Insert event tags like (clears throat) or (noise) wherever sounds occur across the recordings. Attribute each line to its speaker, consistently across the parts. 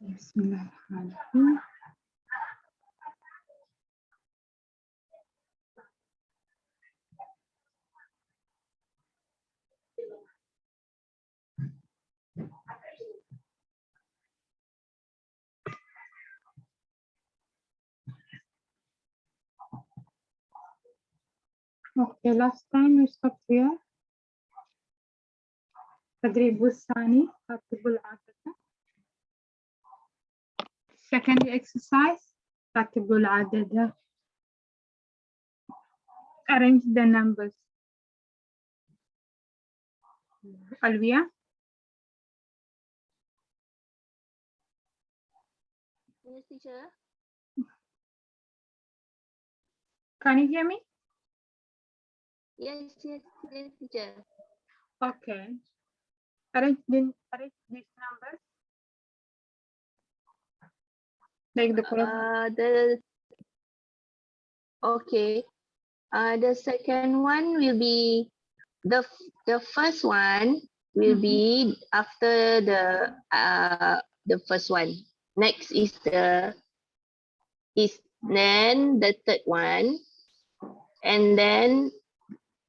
Speaker 1: بسم الله الرحمن الرحيم Okay, last time we stopped here. التدريب الثاني رتب العادة. Second exercise رتب العدد. Arrange the numbers. Alvia,
Speaker 2: Yes, teacher.
Speaker 1: can you hear me?
Speaker 2: Yes, yes, yes, teacher.
Speaker 1: Okay. Arrange the arrange these numbers. Like the.
Speaker 2: Uh, the okay. Uh, the second one will be the the first one will
Speaker 1: Mhm.
Speaker 2: be after the uh the first one. Next is the is then the third one, and then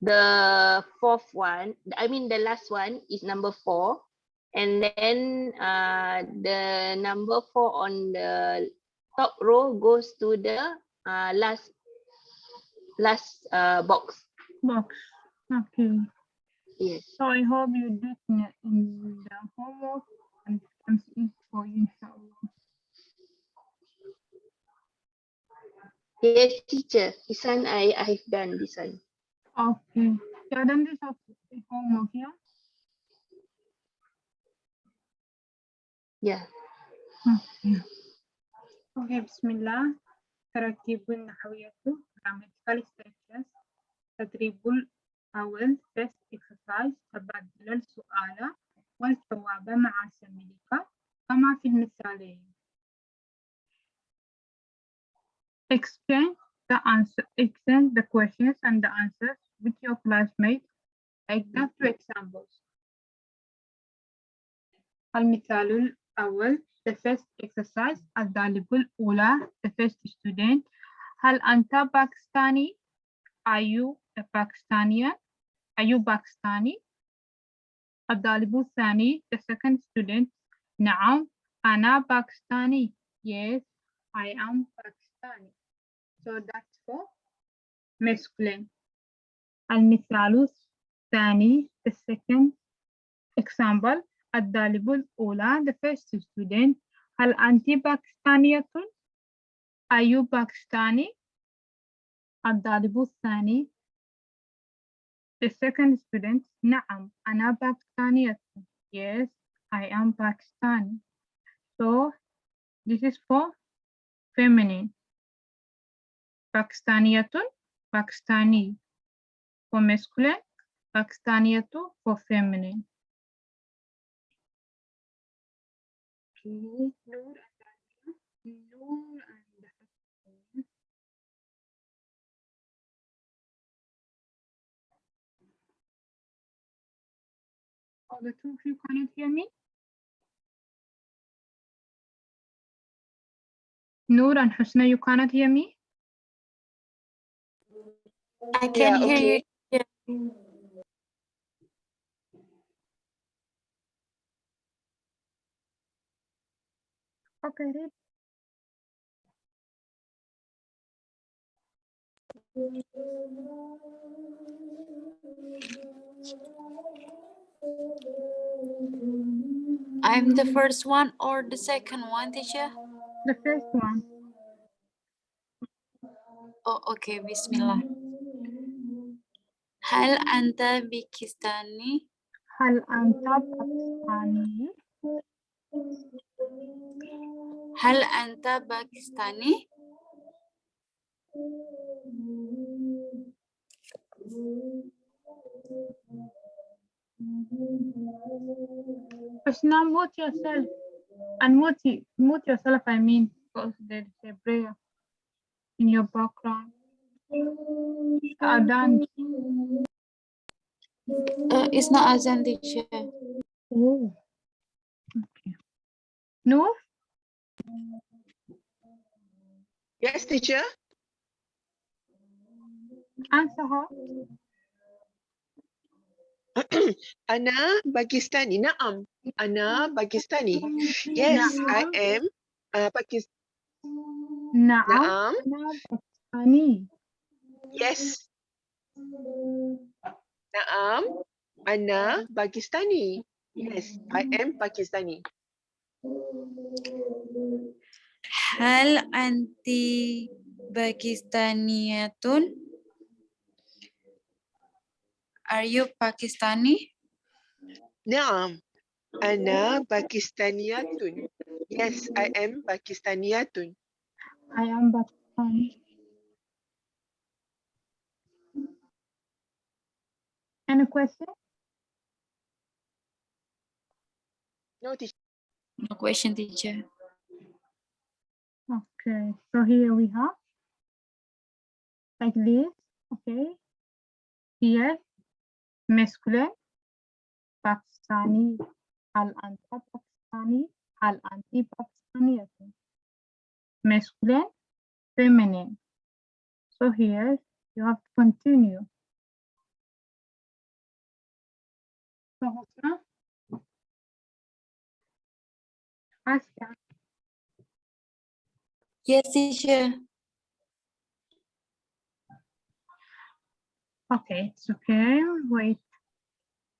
Speaker 2: the fourth one. I mean the last one is number four, and then uh the number four on the top row goes to the uh last last uh box.
Speaker 1: box. Okay.
Speaker 2: Yes.
Speaker 1: So I hope you did in in the homework and comes easy for you.
Speaker 2: Yes, teacher. This one I I've done this one.
Speaker 1: Okay. Yeah, then this homework here.
Speaker 2: Yeah.
Speaker 1: Okay. Okay, Bismillah. ترتيب النحوية grammatical structures تدريب الأول first exercise تبادل السؤال والجواب مع زميلك كما في المثالين. Exchange the answer, exchange the questions and the answers with your classmates. Like the two examples. المثال الأول the first exercise الطالب الأولى the first student هل أنت باكستاني are you a Pakistani are you Pakistani الطالب الثاني the second student نعم أنا باكستاني yes I am Pakistani so that's for masculine المثال الثاني the second example الطالب الأولى the first student هل أنت باكستانية are you Pakistani الطالب الثاني the second student نعم أنا باكستانية yes I am Pakistani so this is for feminine باكستانية باكستاني for masculine باكستانية for feminine Okay, Noor and Alia. Noor and Hassan. Oh, the two of you cannot hear me? Noor and Husna, you cannot hear me?
Speaker 3: I can hear you. Mm.
Speaker 1: Okay, read.
Speaker 3: I'm the first one or the second one, teacher?
Speaker 1: The first one.
Speaker 3: Oh, okay. Bismillah. هل أنت باكستاني؟
Speaker 1: هل أنت باكستاني؟
Speaker 3: هل أنت باكستاني؟
Speaker 1: Husna, mute yourself. Unmute, mute yourself, I mean, because there is a prayer in your background. Adhan.
Speaker 3: Uh, it's not Azan, teacher.
Speaker 1: Oh. Okay. Noor,
Speaker 4: Yes, teacher.
Speaker 1: Answer (clears throat) her.
Speaker 4: Ana Pakistani. Naam. Ana Pakistani. Yes, I am uh, Pakistan.
Speaker 1: Naam.
Speaker 4: Naam.
Speaker 1: Pakistani.
Speaker 4: Yes. Naam. Ana Pakistani. Yes, I am Pakistani.
Speaker 3: Hal anti Pakistaniyatun? Are you Pakistani?
Speaker 4: Naam. Ana Pakistaniyatun. Yes, I am Pakistaniyatun.
Speaker 1: I am Pakistani. Any question?
Speaker 4: No, teacher.
Speaker 3: No question, teacher.
Speaker 1: Okay, so here we have like this, okay. Here, masculine, Pakistani, al anta Pakistani, al anti Pakistani. Masculine, feminine. So here you have to continue. So Husna, Ah, ask her.
Speaker 3: Yes, teacher.
Speaker 1: Okay, it's okay. Wait.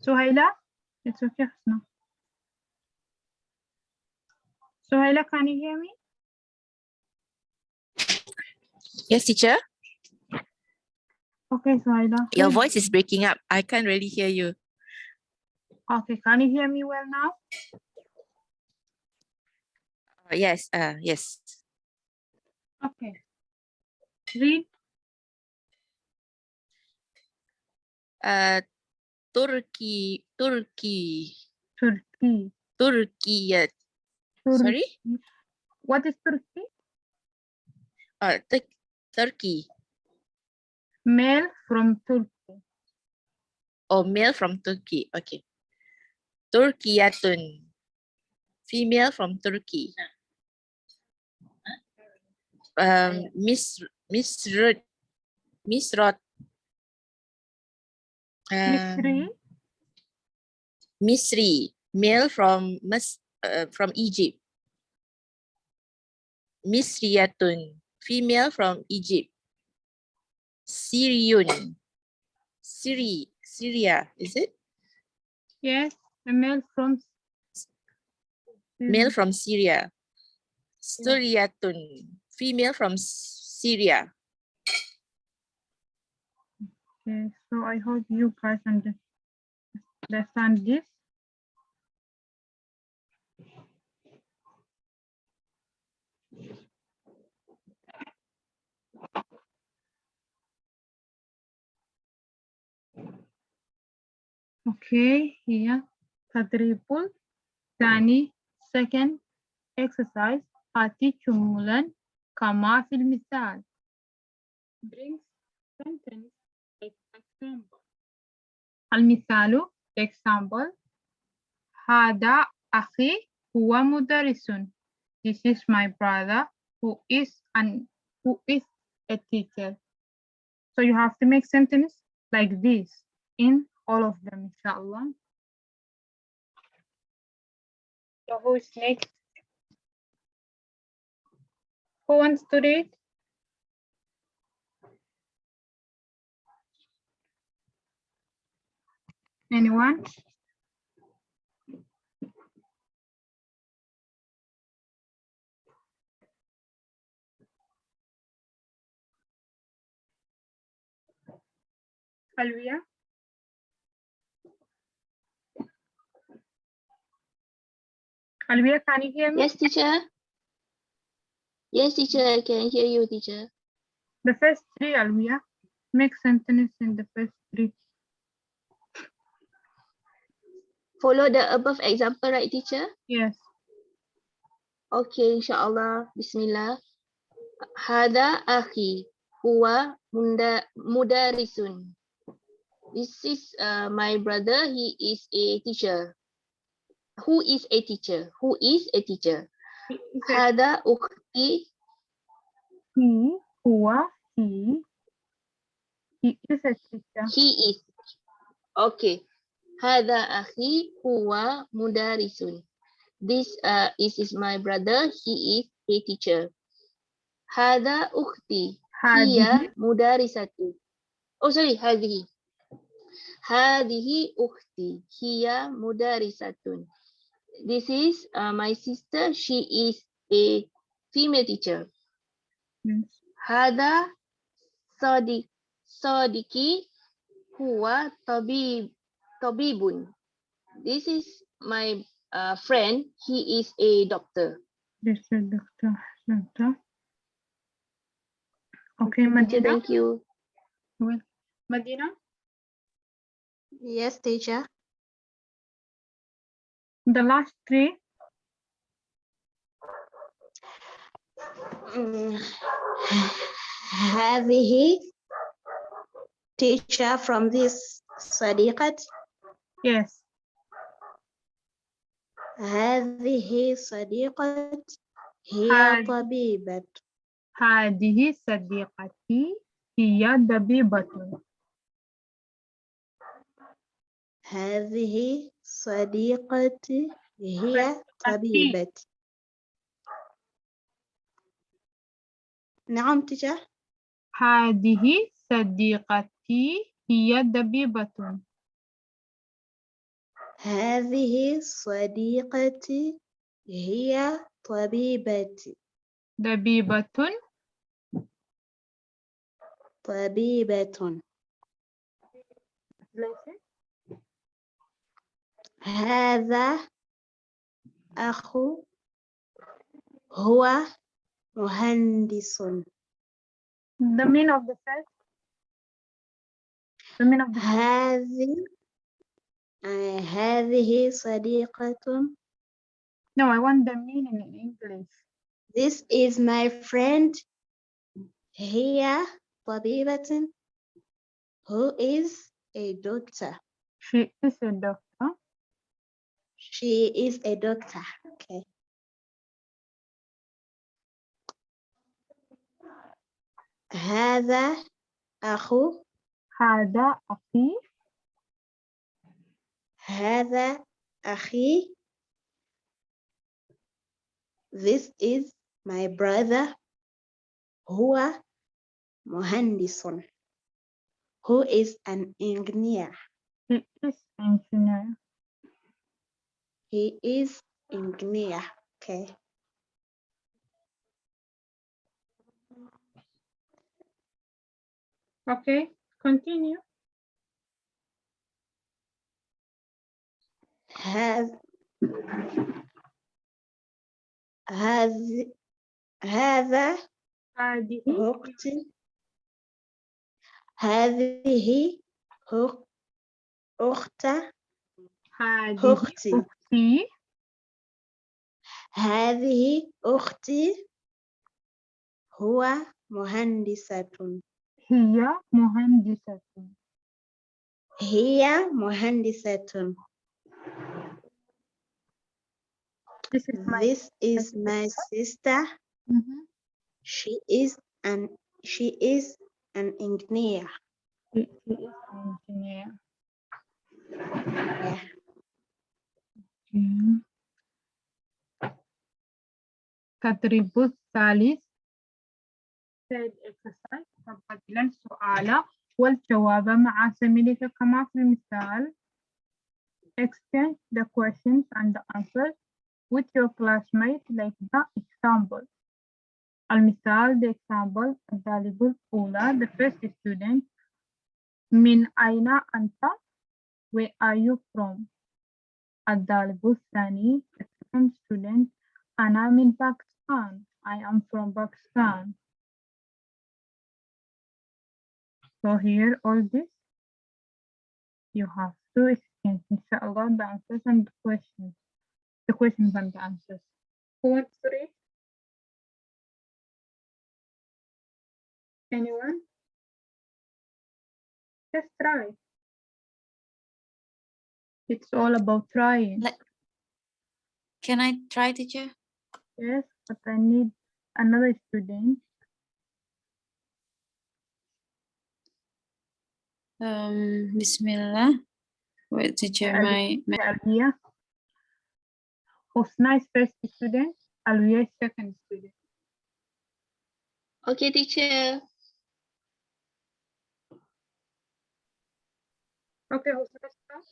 Speaker 1: Suhaila, it's okay, Husna. Suhaila, can you hear me?
Speaker 5: Yes, teacher.
Speaker 1: Okay, Suhaila.
Speaker 5: Your voice is breaking up. I can't really hear you.
Speaker 1: Okay, can you hear me well now?
Speaker 5: Uh, yes, uh, yes.
Speaker 1: Okay. Read.
Speaker 5: Uh, Turkey, Turkey,
Speaker 1: Turkey.
Speaker 5: Turkey. uh,
Speaker 1: Tur-
Speaker 5: Sorry?
Speaker 1: What is Turkey?
Speaker 5: Uh, Tur- Turkey.
Speaker 1: Male from Turkey.
Speaker 5: Or male from Turkey. Okay. Turkiyatun. Female from Turkey. Um, Miss Miss Miss.
Speaker 1: Misri.
Speaker 5: um, Misri, male from Mis, uh, from Egypt. Misriyatun, female from Egypt. Syrian, Syri, Syria, is it?
Speaker 1: Yes, a male from.
Speaker 5: Male from Syria. Suriyatun, female from S- Syria.
Speaker 1: Okay, so I hope you guys under- understand this. Okay, here تدريب ثاني second exercise آتي جملا كما في المثال bring sentence like example المثال example هذا أخي هو مدرس This is my brother who is an who is a teacher. So you have to make sentence like this in all of them, inshallah. So who is next? Who wants to read? Anyone? Alvia? Alvia, can you hear me?
Speaker 2: Yes, teacher. Yes, teacher, I can hear you, teacher.
Speaker 1: The first three, Alvia. Make sentence in the first three.
Speaker 2: Follow the above example, right, teacher?
Speaker 1: Yes.
Speaker 2: Okay, inshallah. Bismillah. Hada akhi huwa munda mudarisun. This is uh, my brother. He is a teacher. Who is a teacher? Who is a teacher?
Speaker 1: Hada is
Speaker 2: he,
Speaker 1: he, or he. He is a teacher.
Speaker 2: He is. Okay. Hada akhi huwa mudarisun. This uh, is, is my brother. He is a teacher. Hada ukhti.
Speaker 1: Hiya
Speaker 2: mudarisatu. Oh, sorry. Hadihi. Hadihi ukhti. Hiya mudarisatun. This is uh, my sister. She is a female teacher.
Speaker 1: Hmm.
Speaker 2: Hada Sadiq Sadiqi huwa tabib tabibun. This is my uh, friend. He is a doctor.
Speaker 1: This is doctor. Doctor. Okay, Madina.
Speaker 2: Thank you.
Speaker 1: Well, Madina.
Speaker 3: Yes, teacher.
Speaker 1: The last three
Speaker 6: هذه teacher from this صديقة
Speaker 1: Yes.
Speaker 6: هذه صديقة هي
Speaker 1: هذه-
Speaker 6: طبيبة
Speaker 1: هذه صديقتي هي طبيبة.
Speaker 6: هذه صديقتي هي طبيبة نعم teacher
Speaker 1: هذه صديقتي هي طبيبة.
Speaker 6: هذه صديقتي هي طبيبة
Speaker 1: طبيبة
Speaker 6: طبيبة. هذا أخو هو مهندس
Speaker 1: The meaning of the first. The meaning of the
Speaker 6: هذه آه، هذه صديقة
Speaker 1: No, I want the meaning in English.
Speaker 6: This is my friend هي طبيبة who is a doctor.
Speaker 1: She is a doctor.
Speaker 6: She is a doctor. Okay. هذا أخو
Speaker 1: هذا أخي.
Speaker 6: هذا أخي This is my brother هو مهندس who is an engineer.
Speaker 1: He is engineer.
Speaker 6: He is engineer. Okay.
Speaker 1: Okay, continue.
Speaker 6: هذا هذا هذا أختي هذه أخ- أخت أختي. هذه أختي هو مهندسة
Speaker 1: هي مهندسة.
Speaker 6: هي مهندسة
Speaker 1: This is my
Speaker 6: This is my sister
Speaker 1: Mhm.
Speaker 6: she is an she is an engineer
Speaker 1: She she is engineer.
Speaker 6: Yeah.
Speaker 1: Okay. تدريب الثالث said exercise تبادل السؤال والجواب مع زميلك كما في المثال exchange the questions and the answers with your classmate like the example المثال the example الطالب الأولى the first student من أين أنت where are you from الطالب الثاني the second student أنا من باكستان I am from Pakistan So here all this you have to exchange inshallah the answers and the questions. The questions and the answers. Who wants to read? Anyone? Just try. It's all about trying.
Speaker 3: Like- Can I try, teacher?
Speaker 1: Yes, but I need another student.
Speaker 3: Um, Bismillah. Wait, teacher,
Speaker 1: Ali-
Speaker 3: my, my
Speaker 1: Alvia. Husna is first student. Alvia is second student.
Speaker 2: Okay, teacher.
Speaker 1: Okay, Husna start.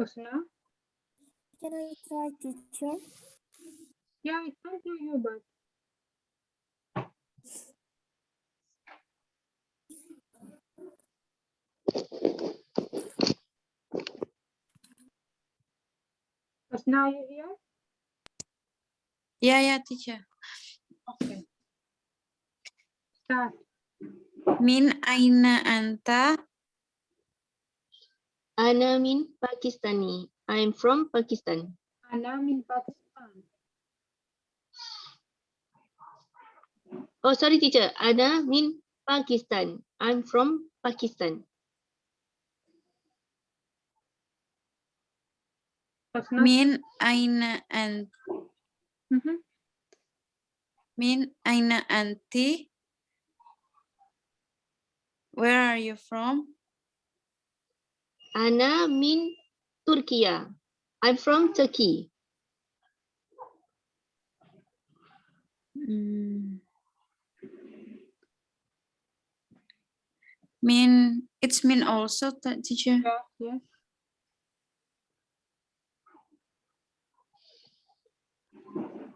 Speaker 1: Husna?
Speaker 6: Can I try teacher?
Speaker 1: Yeah, I can't hear you, but Husna, are you here?
Speaker 3: yeah, yeah, teacher.
Speaker 1: Okay. Start.
Speaker 3: Min aina anta?
Speaker 2: Ana min Pakistani. I'm from Pakistan.
Speaker 1: Ana min Pakistan.
Speaker 2: Oh, sorry, teacher. Ana min Pakistan. I'm from Pakistan.
Speaker 1: Husna.
Speaker 3: Min aina an
Speaker 1: Mhm.
Speaker 3: min aina anti? Where are you from?
Speaker 2: Ana min Turkey. I'm from Turkey.
Speaker 3: Mm. Min, it's min also, teacher.
Speaker 1: Yeah, yes.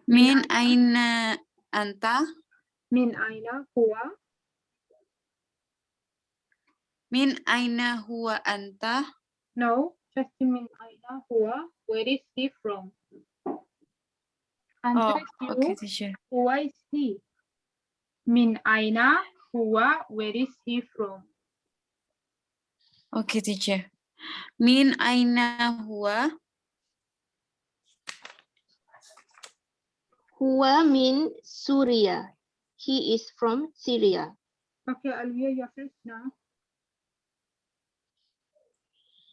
Speaker 3: Min aina anta?
Speaker 1: Min aina huwa?
Speaker 3: Min aina huwa anta?
Speaker 1: No, just min aina huwa. Where is he from? Answer
Speaker 3: Oh, okay, teacher.
Speaker 1: Huwa is he. Min aina huwa. Where is he from?
Speaker 3: Oh, okay, teacher. Min aina huwa?
Speaker 2: Huwa min Syria. He is from Syria.
Speaker 1: Okay, Alvia, you're first now.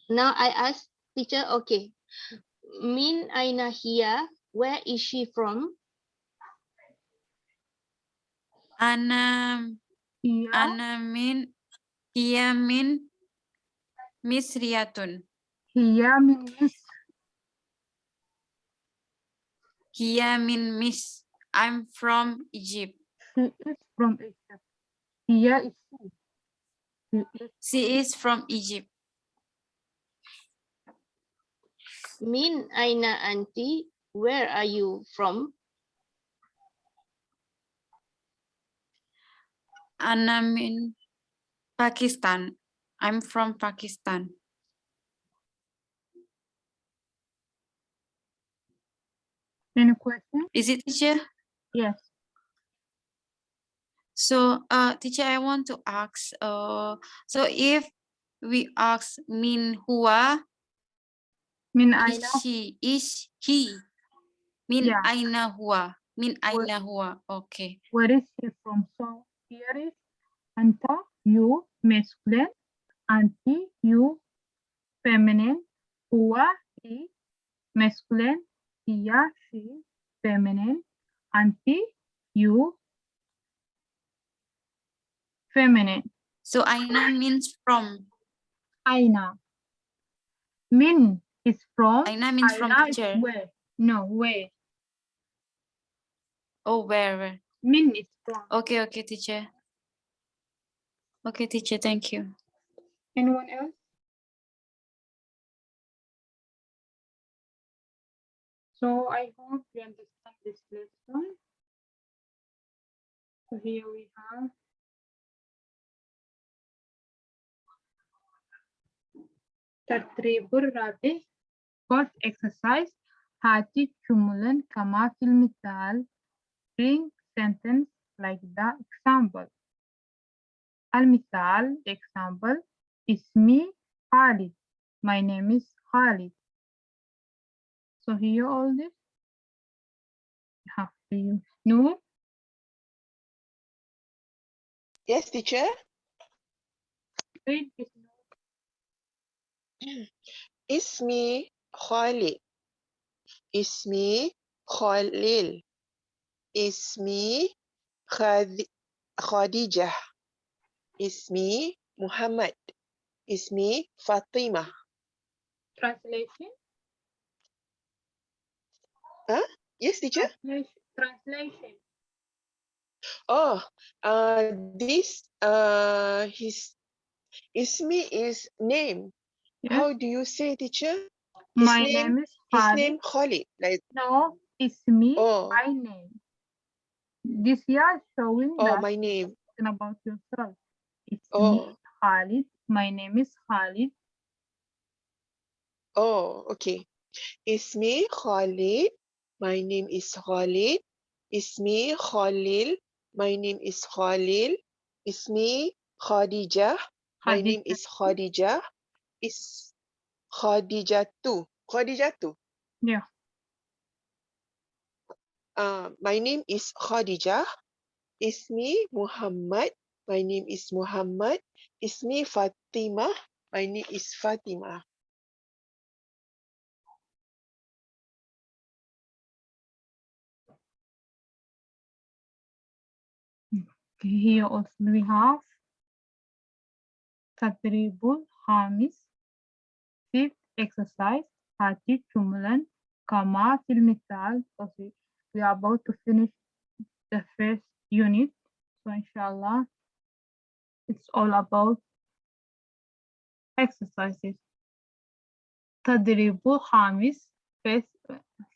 Speaker 2: Now I ask teacher, okay. Min aina hiya. Where is she from?
Speaker 3: Ana,
Speaker 1: Iya.
Speaker 3: ana min, hiya min misriyatun.
Speaker 1: Hiya min Misr.
Speaker 3: Hiya min mis. I'm from Egypt.
Speaker 1: She is from Egypt. Hiya is she. She is
Speaker 3: from Egypt.
Speaker 2: Min aina anti. Where are you from?
Speaker 3: Ana min Pakistan. I'm from Pakistan.
Speaker 1: Any question?
Speaker 3: Is it teacher?
Speaker 1: Yes.
Speaker 3: So, uh, teacher, I want to ask, uh, so if we ask min huwa,
Speaker 1: Min
Speaker 3: is
Speaker 1: aina
Speaker 3: she, is he? Min
Speaker 1: Yeah.
Speaker 3: aina huwa, min aina huwa, okay.
Speaker 1: where is he from? So here is anta, you, masculine, anti, you, feminine, huwa, he, masculine, hiya, she, feminine, anti, you, feminine,
Speaker 3: So aina means from,
Speaker 1: aina. Min is from,
Speaker 3: aina means from
Speaker 1: aina is
Speaker 3: teacher.
Speaker 1: where? No, where?
Speaker 3: Oh, where, where?
Speaker 1: Min is from.
Speaker 3: Okay, okay, teacher. Okay, teacher, thank you.
Speaker 1: Anyone else? So I hope you understand this lesson. So here we have تدريب الرابع first exercise هاتي جملا كما في المثال bring sentence like the example المثال the example Ismi Khalid. My name is Khalid. So here all this. You have to use no.
Speaker 4: Yes, teacher. It's Ismi Khalid. Ismi Khalil. Ismi It's Ismi Muhammad. Ismi Fatima.
Speaker 1: Translation? Huh?
Speaker 4: Yes, teacher?
Speaker 1: Translation.
Speaker 4: Oh, uh, this uh, his Ismi is name. How do you say, teacher?
Speaker 1: His my
Speaker 4: name,
Speaker 1: name is
Speaker 4: his name Khalid. Like
Speaker 1: no, it's me.
Speaker 4: Oh.
Speaker 1: My name. This year showing.
Speaker 4: Oh, my name.
Speaker 1: About yourself. It's
Speaker 4: oh.
Speaker 1: me, Khalid. My name is Khalid.
Speaker 4: Oh, okay. Ismi Khalid. My name is Khalid. Ismi Khalil. My name is Khalil. Ismi Khadijah. My name is Khadijah. Is Khadijatu. Khadijatu.
Speaker 1: Yeah.
Speaker 4: Uh, my name is Khadijah. Ismi Muhammad. My name is Muhammad. Ismi Fatima. My name is Fatima.
Speaker 1: Okay, here also we have Tadribul Hamis. Fifth exercise, Hati Jumlan Kama filmikal. We are about to finish the first unit. So inshallah, it's all about exercises تدريب خامس fifth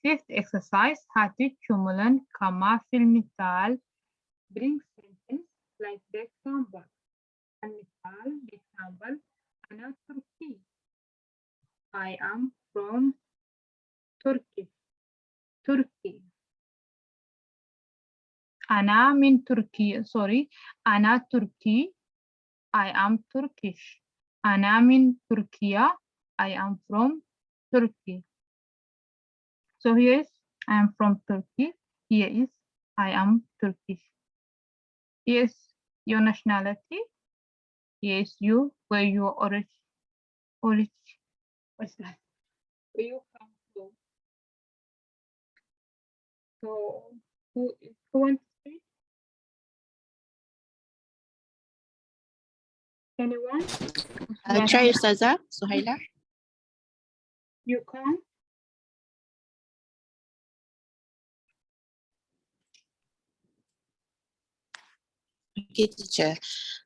Speaker 1: fifth exercise هاتي جملا كما في المثال bring sentence like the example. المثال the example أنا تركي. I am from Turkey. Turkey. أنا من تركيا sorry أنا تركي I am Turkish. أنا من تركيا I am from Turkey. So here is I am from Turkey. Here is I am Turkish. Yes, your nationality. Yes, you, where you are origin, origin, what's that? Where you come from. So, who is who wants Anyone?
Speaker 5: I'll try Ustazah, Suhaila.
Speaker 1: You can.
Speaker 5: Okay, teacher.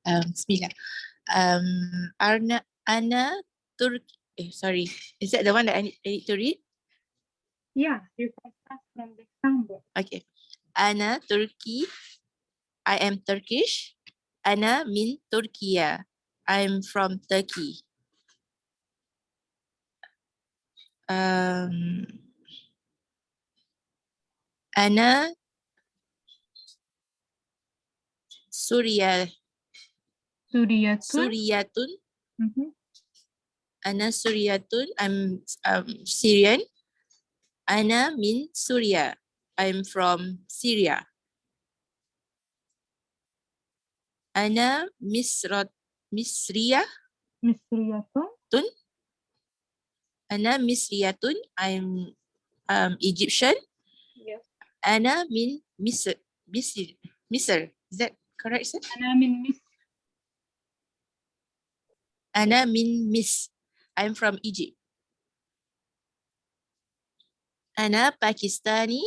Speaker 5: Um, Bismillah. Um, Arna, Ana, Turk. Eh, sorry. Is that the one that I need, I need to read?
Speaker 1: Yeah, you can start from the example.
Speaker 5: Okay. Anna Turki. I am Turkish. Anna min Turkiya. I'm from Turkey. Um, Ana Surya
Speaker 1: Suriyatun.
Speaker 5: Suryatun.
Speaker 1: Mhm.
Speaker 5: Ana Suryatun. I'm um, Syrian. Ana min Surya. I'm from Syria. Ana Misrat Misriya.
Speaker 1: Misriyatun. Tun.
Speaker 5: Ana Misriyatun. I'm um, Egyptian.
Speaker 1: Yes.
Speaker 5: Ana min Misr. Misr. Misr. Is that correct, sir?
Speaker 1: Ana min Misr.
Speaker 5: Ana min Misr. I'm from Egypt. Ana Pakistani.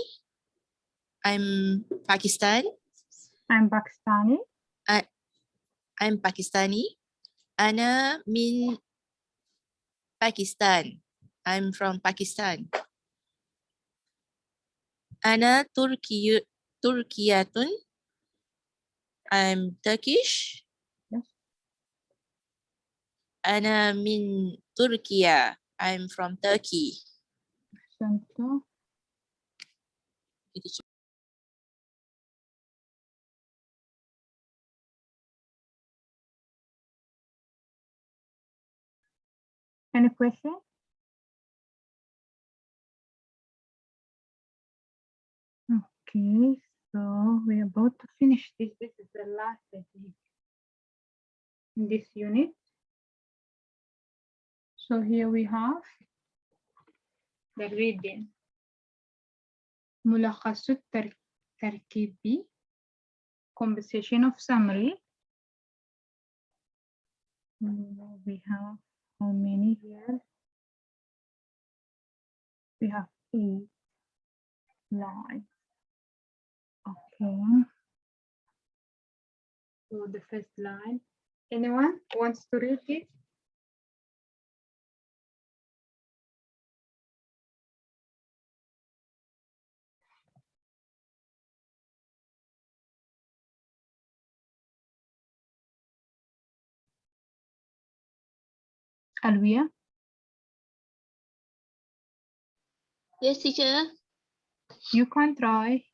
Speaker 5: I'm Pakistan.
Speaker 1: I'm Pakistani.
Speaker 5: I'm Pakistani. Ana min Pakistan. I'm from Pakistan. Ana Turkiy Turkiyatun. I'm Turkish. Ana min Turkiya. I'm from Turkey.
Speaker 1: Thank you. Any question? Okay, so we're about to finish this. This is the last I think in this unit. So here we have the reading. ملخص التر- التركيبي conversation of summary. Mm, We have how many here? We have eight lines. Okay. So the first line. Anyone wants to read it? Alvia?
Speaker 2: Yes, teacher.
Speaker 1: You can try.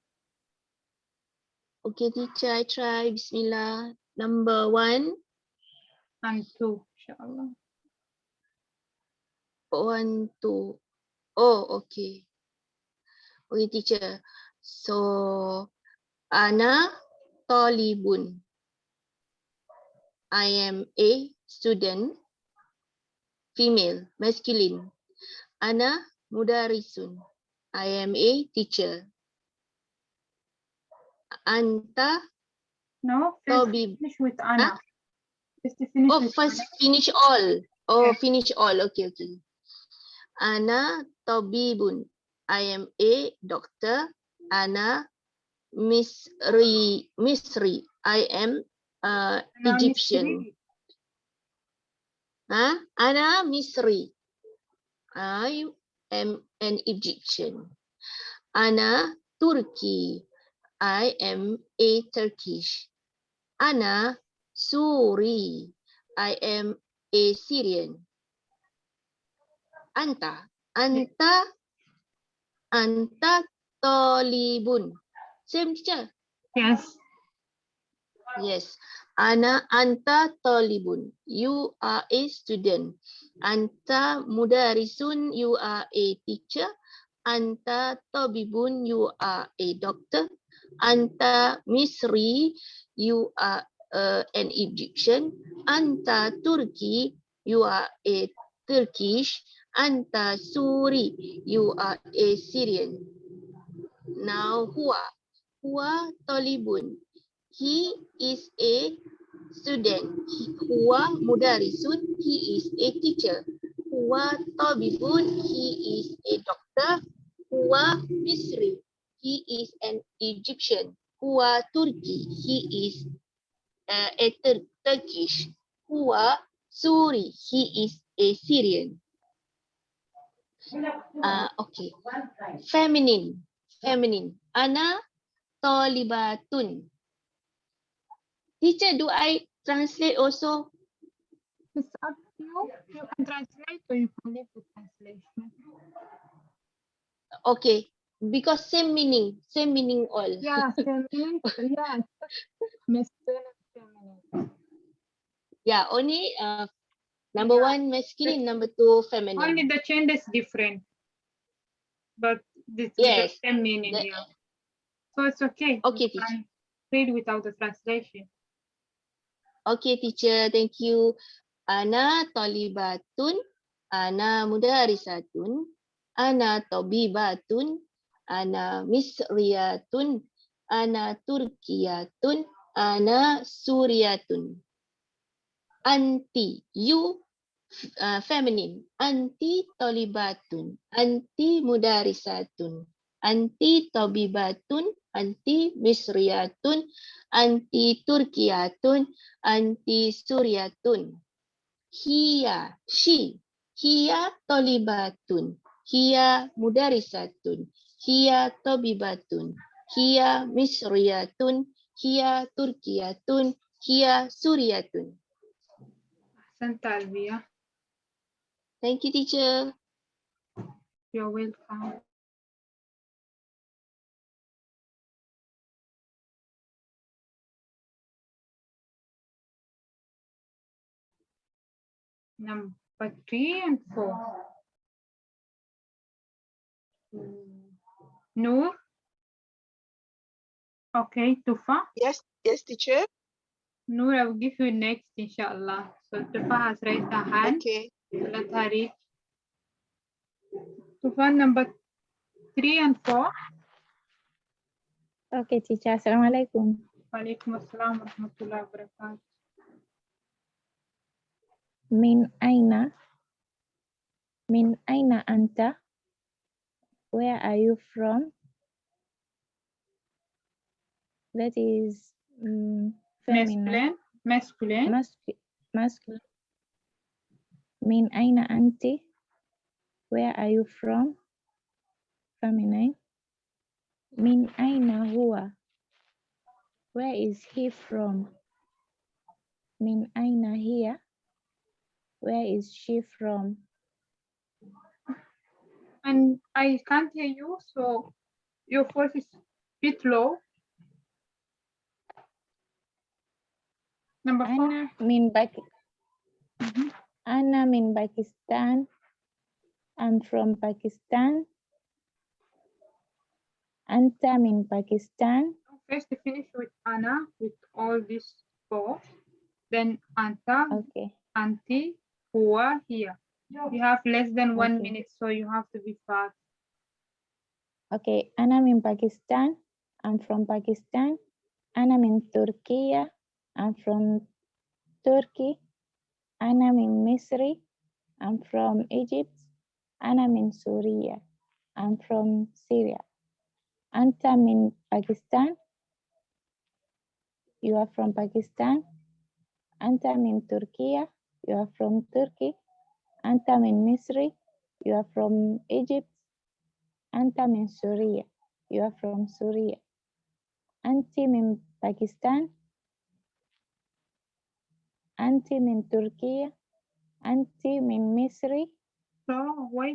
Speaker 2: Okay, teacher, I try. Bismillah. Number one,
Speaker 1: And two, inshallah.
Speaker 2: one, two. Oh, okay. Okay, teacher. So, Ana Tolibun. I am a student. Female, masculine. Ana Mudarisun. I am a teacher. Anta
Speaker 1: No, first
Speaker 2: Tobi.
Speaker 1: finish with Anna. First finish
Speaker 2: Oh, first
Speaker 1: Anna.
Speaker 2: finish all. Oh,
Speaker 1: Yes.
Speaker 2: finish all. Okay, okay. Ana tabibun. I am a doctor. Ana Misri. Misri. I am uh, Egyptian. Huh? Ana Misri. I am an Egyptian. Ana Turki. I am a Turkish. Ana Suri. I am a Syrian. Anta. Anta. Anta Tolibun. Same teacher.
Speaker 1: Yes.
Speaker 2: Yes. Ana anta talibun. You are a student. Anta mudarisun. You are a teacher. Anta tabibun. You are a doctor. Anta misri. You are uh, an Egyptian. Anta Turki. You are a Turkish. Anta Suri. You are a Syrian. Now huwa. Huwa talibun. He is a student. Huwa mudarisun. He is a teacher. Huwa tabibun. He is a doctor. Huwa Misri. He is an Egyptian. Huwa Turki. He is uh, a Tur- Turkish. Huwa Suri. He is a Syrian. Uh, okay. Feminine. Feminine. Ana talibatun. Teacher, do I translate also?
Speaker 1: It's up to you. You can translate or you can leave the translation.
Speaker 2: Okay, because same meaning, same meaning all.
Speaker 1: Yeah. Yeah. Masculine and feminine.
Speaker 2: Yeah, only uh, number
Speaker 1: Yeah.
Speaker 2: one masculine, number two feminine.
Speaker 1: Only the change is different. But this is the same meaning,
Speaker 2: the-
Speaker 1: yeah. So it's okay.
Speaker 2: Okay, teacher.
Speaker 1: Read without the translation.
Speaker 2: Okay, teacher, thank you. Ana talibatun, ana mudarisatun, ana tabibatun, ana misriyatun, ana turkiyatun, ana suriyatun. Anti, you uh, feminine. Anti talibatun, anti mudarisatun, anti tabibatun, anti misriyatun, anti turkiyatun, anti suryatun. Hiya, she. Hiya tolibatun. Hiya mudarisatun. Hiya tobibatun. Hiya misriyatun. Hiya turkiyatun. Hiya
Speaker 1: Alvia.
Speaker 2: Thank you, teacher.
Speaker 1: You're welcome. number three and four. Noor? Okay, Tufa?
Speaker 4: Yes, yes, teacher.
Speaker 1: Noor, I will give you next, inshallah. So Tufa has raised her hand.
Speaker 4: Okay.
Speaker 1: Let her read. Tufa, number three and four.
Speaker 7: Okay, teacher. Assalamu
Speaker 1: alaikum. Wa alaikum assalam wa rahmatullahi wa barakatuh.
Speaker 7: Min aina? Min aina anta? Where are you from? That is mm, feminine.
Speaker 1: masculine masculine
Speaker 7: Mascu- masculine. Min aina anti? Where are you from? Feminine. Min aina huwa? Where is he from? Min aina hiya? Where is she from?
Speaker 1: and I can't hear you so your voice is a bit low number four
Speaker 7: Ana min Pak-
Speaker 1: Mhm.
Speaker 7: Ana min Pakistan. I'm from Pakistan. Anta min Pakistan.
Speaker 1: first finish with Anna with all these four then Anta
Speaker 7: Okay.
Speaker 1: Auntie Hua here you have less than one
Speaker 7: Okay.
Speaker 1: minute so you have to be fast
Speaker 7: Okay. and I'm in Pakistan. I'm from Pakistan. And I'm in Turkey. I'm from Turkey. And I'm in Misri. I'm from Egypt. And I'm in Syria. I'm from Syria. Anta in Pakistan. You are from Pakistan. Anta in Turkey. You are from Turkey. Anta min Misri. You are from Egypt. Anta min Syria. You are from Syria. Anti min Pakistan. Anti min Turkey. Anti min Misri.
Speaker 1: so wait